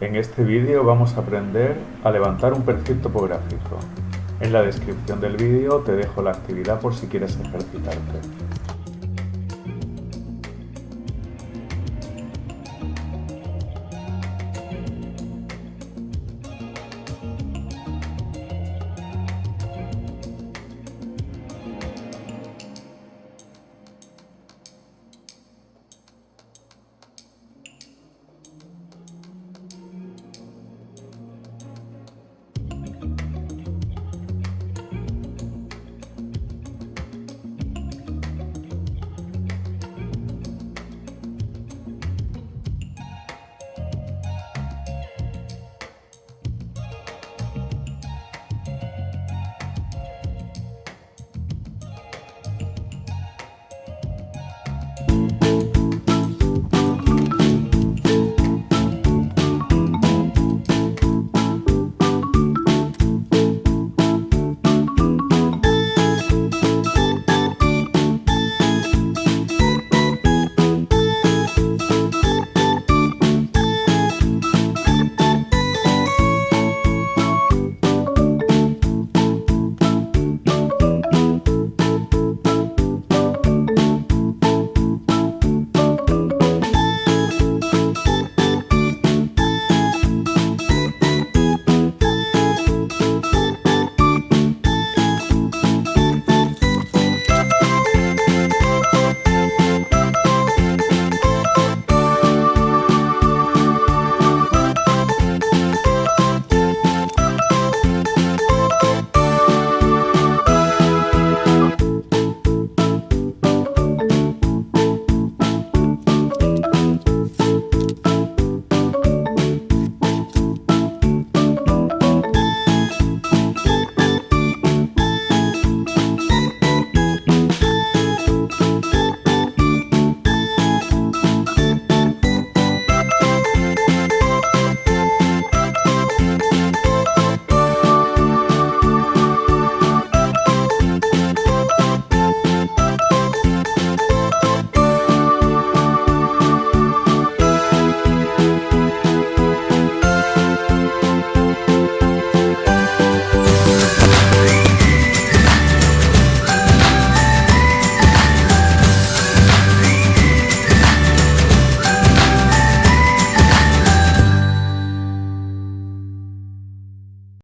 En este vídeo vamos a aprender a levantar un perfil topográfico. En la descripción del vídeo te dejo la actividad por si quieres ejercitarte.